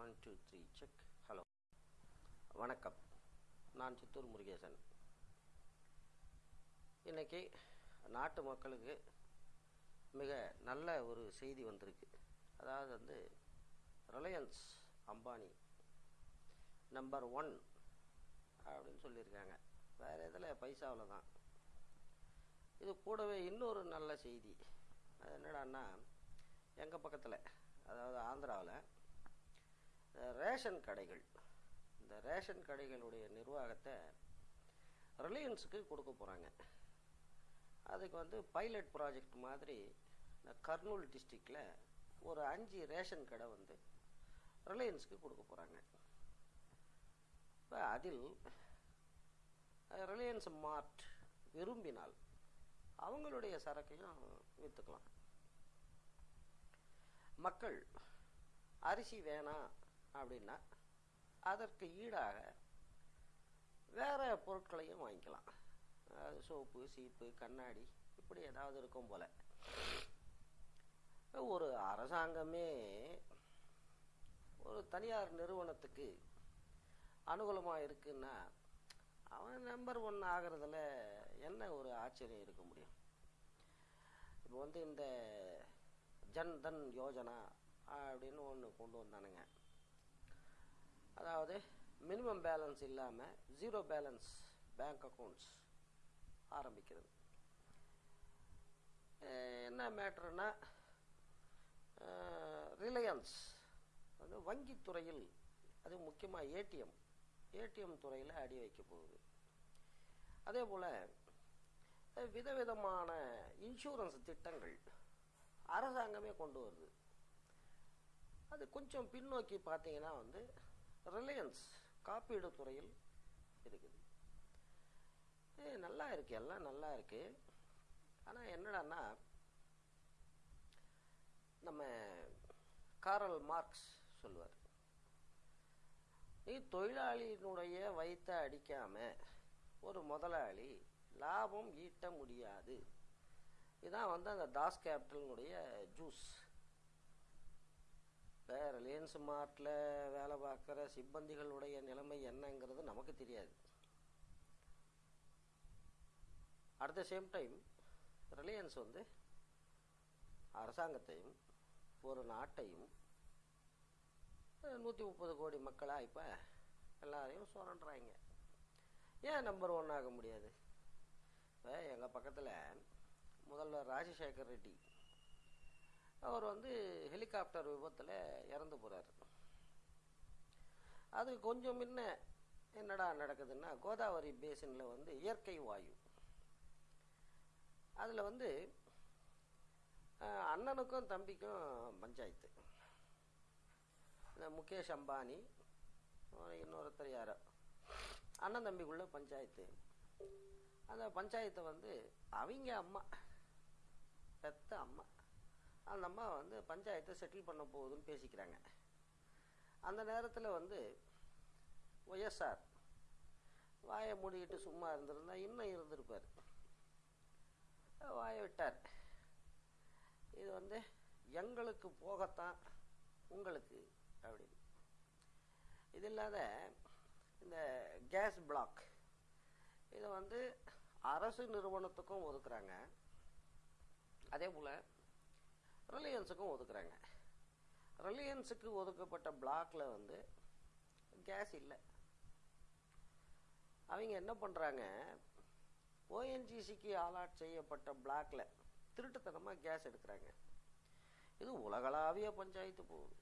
One two three check hello வணக்கம். நான் சித்தூர் முருகேசன். இன்னைக்கு நாட்டு மக்களுக்கு மிக நல்ல ஒரு செய்தி வந்திருக்கு. அதாவது வந்து ரிலையன்ஸ் அம்பானி நம்பர் ஒன் அப்படின்னு சொல்லியிருக்காங்க. வேறு இதில் பைசாவில் தான் இது கூடவே இன்னொரு நல்ல செய்தி. அது என்னடான்னா எங்கள் பக்கத்தில் அதாவது ஆந்திராவில் ரேஷன் கடைகள் இந்த ரேஷன் கடைகளுடைய நிர்வாகத்தை ரிலையன்ஸுக்கு கொடுக்க போகிறாங்க அதுக்கு வந்து பைலட் ப்ராஜெக்ட் மாதிரி இந்த கர்னூல் டிஸ்ட்ரிக்டில் ஒரு அஞ்சு ரேஷன் கடை வந்து ரிலையன்ஸுக்கு கொடுக்க போகிறாங்க இப்போ அதில் ரிலையன்ஸ் மார்ட் விரும்பினால் அவங்களுடைய சரக்கையும் விற்றுக்கலாம் மக்கள் அரிசி வேணாம் அப்படின்னா அதற்கு ஈடாக வேறு பொருட்களையும் வாங்கிக்கலாம். அதாவது சோப்பு சீப்பு கண்ணாடி இப்படி ஏதாவது இருக்கும் போல். ஒரு அரசாங்கமே ஒரு தனியார் நிறுவனத்துக்கு அனுகூலமாக இருக்குன்னா அவன் நம்பர் ஒன் ஆகிறதுல என்ன ஒரு ஆச்சரியம் இருக்க முடியும்? இப்போ வந்து இந்த ஜன் தன் யோஜனா அப்படின்னு ஒன்று கொண்டு வந்தானுங்க. அதாவது மினிமம் பேலன்ஸ் இல்லாமல் ஜீரோ பேலன்ஸ் பேங்க் அக்கௌண்ட்ஸ் ஆரம்பிக்கிறது. என்ன மேட்ருன்னா ரிலையன்ஸ் வந்து வங்கித்துறையில் அது முக்கியமாக ஏடிஎம் ஏடிஎம் துறையில் அடி வைக்க போகுது. அதே போல் விதவிதமான இன்சூரன்ஸ் திட்டங்கள் அரசாங்கமே கொண்டு வருது. அது கொஞ்சம் பின்னோக்கி பார்த்தீங்கன்னா வந்து ரிலையன்ஸ் காப்பீடு துறையில் இருக்குது. ஏ நல்லா இருக்கு எல்லாம் நல்லா இருக்கு. ஆனால் என்னடான்னா நம்ம காரல் மார்க்ஸ் சொல்லுவார். நீ தொழிலாளியினுடைய வயிற்ற அடிக்காம ஒரு முதலாளி லாபம் ஈட்ட முடியாது. இதான் வந்து அந்த தாஸ் கேபிட்டலினுடைய ஜூஸ் ரிலையன்ஸ் மார்ட்டில் வேலை பார்க்குற சிப்பந்திகளுடைய நிலைமை என்னங்கிறது நமக்கு தெரியாது. At the same time Reliance வந்து அரசாங்கத்தையும் ஒரு நாட்டையும் நூற்றி முப்பது கோடி மக்களாக இப்போ எல்லாரையும் சுரண்டுறாங்க. ஏன் நம்பர் ஒன் ஆக முடியாது? இப்போ எங்கள் பக்கத்தில் முதல்வர் ராஜசேகர் ரெட்டி அவர் வந்து ஹெலிகாப்டர் விபத்தில் இறந்து போகிறார் அது கொஞ்சம் முன்ன என்னடா நடக்குதுன்னா கோதாவரி பேசினில் வந்து இயற்கை வாயு. அதில் வந்து அண்ணனுக்கும் தம்பிக்கும் பஞ்சாயத்து. இந்த முகேஷ் அம்பானி இன்னொருத்தர் யாரோ. அண்ணன் தம்பிக்குள்ள பஞ்சாயத்து. அந்த பஞ்சாயத்தை வந்து அவங்க அம்மா பெத்த அம்மா. அந்த அம்மா வந்து பஞ்சாயத்தை செட்டில் பண்ண போகுதுன்னு பேசிக்கிறாங்க. அந்த நேரத்தில் வந்து ஒய்எஸ்ஆர் வாயை மூடிக்கிட்டு சும்மா இருந்திருந்தா இன்னும் இருந்திருப்பார். வாயை விட்டார். இது வந்து எங்களுக்கு போகத்தான் உங்களுக்கு அப்படின்னு. இது இல்லாத இந்த கேஸ் பிளாக். இதை வந்து அரசு நிறுவனத்துக்கும் ஒதுக்குறாங்க. அதே போல் ரிலையன்ஸுக்கும் ஒதுக்குறாங்க. ரிலையன்ஸுக்கு ஒதுக்கப்பட்ட பிளாக்ல வந்து கேஸ் இல்லை. அவங்க என்ன பண்ணுறாங்க ஓஎன்ஜிசிக்கு ஆலாட் செய்யப்பட்ட பிளாக்ல திருட்டுத்தனமாக கேஸ் எடுக்கிறாங்க. இது உலகளாவிய பஞ்சாயத்து போகுது.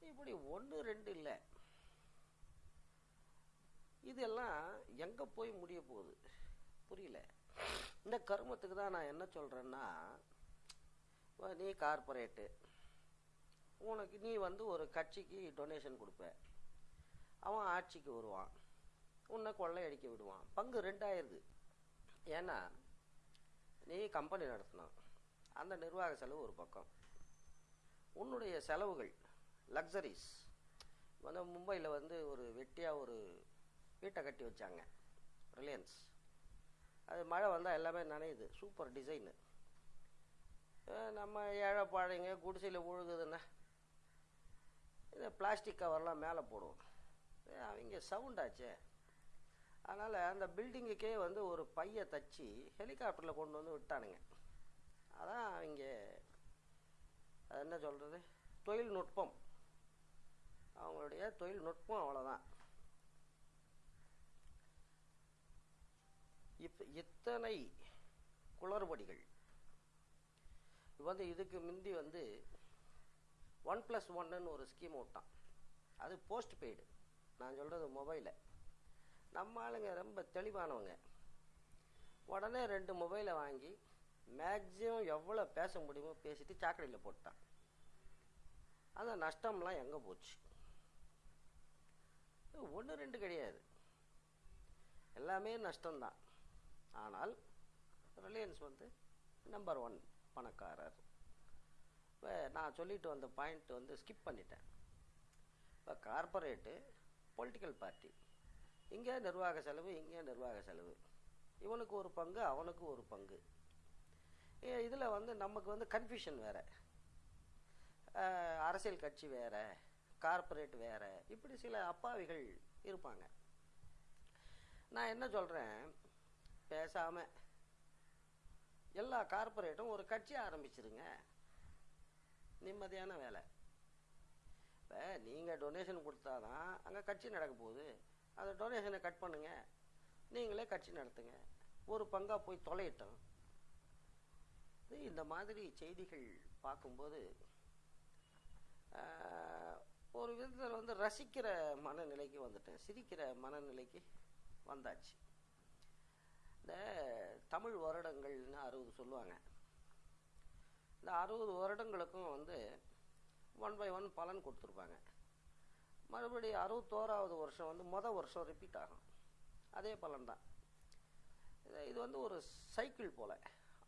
இப்படி ஒன்று ரெண்டு இல்லை. இதெல்லாம் எங்கே போய் முடிய போகுது? புரியல. இந்த கருமத்துக்கு தான் நான் என்ன சொல்கிறேன்னா நீ கார்பரேட்டு உனக்கு நீ வந்து ஒரு கட்சிக்கு டொனேஷன் கொடுப்ப. அவன் ஆட்சிக்கு வருவான். உன்னை கொள்ளையடிக்க விடுவான். பங்கு ரெண்டாயிருது. ஏன்னா நீ கம்பெனி நடத்தணும். அந்த நிர்வாக செலவு ஒரு பக்கம். உன்னுடைய செலவுகள் லக்ஸரிஸ் வந்து மும்பையில் வந்து ஒரு வெட்டியாக ஒரு வீட்டை கட்டி வச்சாங்க. ரிலையன்ஸ் அது மழை வந்தால் எல்லாமே நனையுது. சூப்பர் டிசைனு நம்ம ஏழை பாழைங்க குடிசையில் ஒழுகுதுன்னா இந்த பிளாஸ்டிக் கவர்லாம் மேலே போடுவோம். அவங்க சவுண்டாச்சே அதனால் அந்த பில்டிங்குக்கே வந்து ஒரு பையை தச்சு ஹெலிகாப்டரில் கொண்டு வந்து விட்டானுங்க. அதான் அவங்க அது என்ன சொல்கிறது தொழில்நுட்பம். அவங்களுடைய தொழில்நுட்பம் அவ்வளோதான் இப்போ இத்தனை குளறுபடிகள். வந்து இதுக்கு முந்தி வந்து ஒன் ப்ளஸ் ஒன்னு ஒரு ஸ்கீம் விட்டான் அது போஸ்ட் பெய்டு. நான் சொல்கிறது மொபைலை நம்ம ஆளுங்க ரொம்ப தெளிவானவங்க. உடனே ரெண்டு மொபைலை வாங்கி மேக்ஸிமம் எவ்வளோ பேச முடியுமோ பேசிட்டு சாக்கடையில் போட்டான். அந்த நஷ்டம்லாம் எங்கே போச்சு? ஒன்று ரெண்டு கிடையாது. எல்லாமே நஷ்டம்தான். ஆனால் ரிலையன்ஸ் வந்து நம்பர் ஒன் பணக்காரர். இப்போ நான் சொல்லிட்டு வந்த பாயிண்ட் வந்து ஸ்கிப் பண்ணிட்டேன். இப்போ கார்ப்பரேட்டு பொலிட்டிக்கல் பார்ட்டி இங்கே நிர்வாக செலவு இங்கே நிர்வாக செலவு. இவனுக்கு ஒரு பங்கு அவனுக்கு ஒரு பங்கு. இதில் வந்து நமக்கு வந்து கன்ஃபியூஷன் வேறு. அரசியல் கட்சி வேறு கார்ப்பரேட் வேறு இப்படி சில அப்பாவிகள் இருப்பாங்க. நான் என்ன சொல்கிறேன் பேசாமல் எல்லா கார்ப்பரேட்டும் ஒரு கட்சி ஆரம்பிச்சிருங்க. நிம்மதியான வேலை. இப்போ நீங்கள் டொனேஷன் கொடுத்தாதான் அங்கே கட்சி நடக்க போகுது. அந்த டொனேஷனை கட் பண்ணுங்க. நீங்களே கட்சி நடத்துங்க. ஒரு பங்காக போய் தொலையிட்டோம். இந்த மாதிரி செய்திகள் பார்க்கும்போது ஒரு விதத்தில் வந்து ரசிக்கிற மனநிலைக்கு வந்துட்டேன். சிரிக்கிற மனநிலைக்கு வந்தாச்சு. இந்த தமிழ் வருடங்கள்னு அறுபது சொல்லுவாங்க. இந்த அறுபது வருடங்களுக்கும் வந்து ஒன் பை ஒன் பலன் கொடுத்துருப்பாங்க. மறுபடியும் அறுபத்தோராவது வருஷம் வந்து மொதல் வருஷம் ரிப்பீட் ஆகும். அதே பலன் தான் இது வந்து ஒரு சைக்கிள் போல்.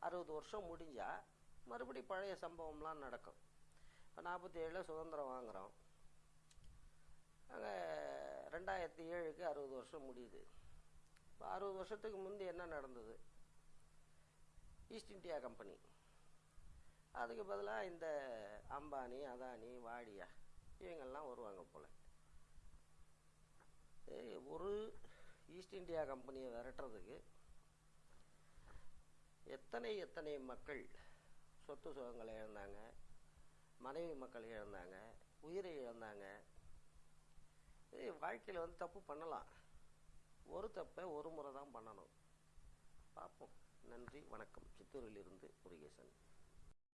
அறுபது வருஷம் முடிஞ்சால் மறுபடி பழைய சம்பவம்லாம் நடக்கும். இப்போ நாற்பத்தி ஏழில் சுதந்திரம் வாங்குகிறோம் அங்கே ரெண்டாயிரத்தி ஏழுக்கு அறுபது வருஷம் முடியுது. அறுபது வருஷத்துக்கு முந்தி என்ன நடந்தது? ஈஸ்ட் இந்தியா கம்பெனி அதுக்கு பதிலாக இந்த அம்பானி அதானி வாடியா இவங்கெல்லாம் வருவாங்க போல். ஒரு ஈஸ்ட் இந்தியா கம்பெனியை விரட்டுறதுக்கு எத்தனை எத்தனை மக்கள் சொத்து சுகங்களை இழந்தாங்க மனைவி மக்கள் இழந்தாங்க உயிரை இழந்தாங்க? வாழ்க்கையில் வந்து தப்பு பண்ணலாம். ஒரு தப்பை ஒரு முறை தான் பண்ணணும். பார்ப்போம். நன்றி வணக்கம். சித்தூரிலிருந்து முருகேசன்.